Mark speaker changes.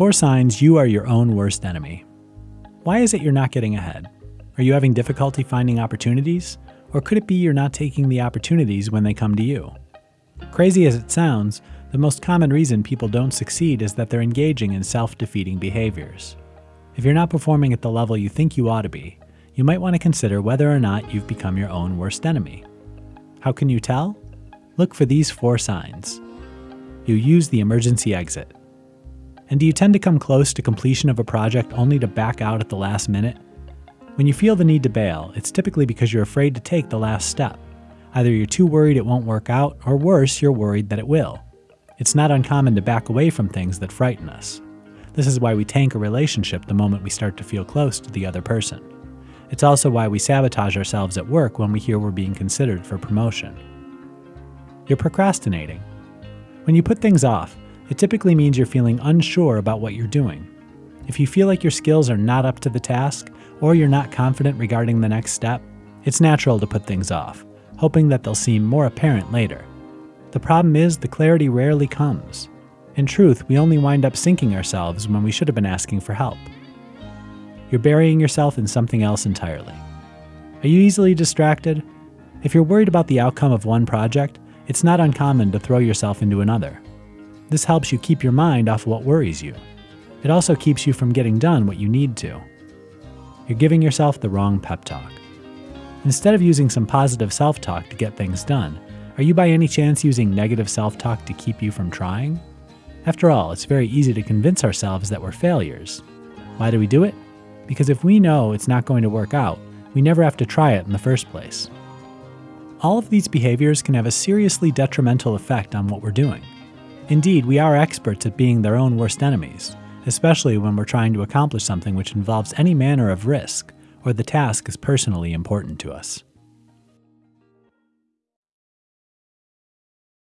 Speaker 1: Four signs you are your own worst enemy. Why is it you're not getting ahead? Are you having difficulty finding opportunities? Or could it be you're not taking the opportunities when they come to you? Crazy as it sounds, the most common reason people don't succeed is that they're engaging in self defeating behaviors. If you're not performing at the level you think you ought to be, you might want to consider whether or not you've become your own worst enemy. How can you tell? Look for these four signs. You use the emergency exit. And do you tend to come close to completion of a project only to back out at the last minute? When you feel the need to bail, it's typically because you're afraid to take the last step. Either you're too worried it won't work out, or worse, you're worried that it will. It's not uncommon to back away from things that frighten us. This is why we tank a relationship the moment we start to feel close to the other person. It's also why we sabotage ourselves at work when we hear we're being considered for promotion. You're procrastinating. When you put things off, it typically means you're feeling unsure about what you're doing. If you feel like your skills are not up to the task, or you're not confident regarding the next step, it's natural to put things off, hoping that they'll seem more apparent later. The problem is the clarity rarely comes. In truth, we only wind up sinking ourselves when we should have been asking for help. You're burying yourself in something else entirely. Are you easily distracted? If you're worried about the outcome of one project, it's not uncommon to throw yourself into another. This helps you keep your mind off what worries you. It also keeps you from getting done what you need to. You're giving yourself the wrong pep talk. Instead of using some positive self talk to get things done, are you by any chance using negative self talk to keep you from trying? After all, it's very easy to convince ourselves that we're failures. Why do we do it? Because if we know it's not going to work out, we never have to try it in the first place. All of these behaviors can have a seriously detrimental effect on what we're doing. Indeed, we are experts at being their own worst enemies, especially when we're trying to accomplish something which involves any manner of risk, or the task is personally important to us.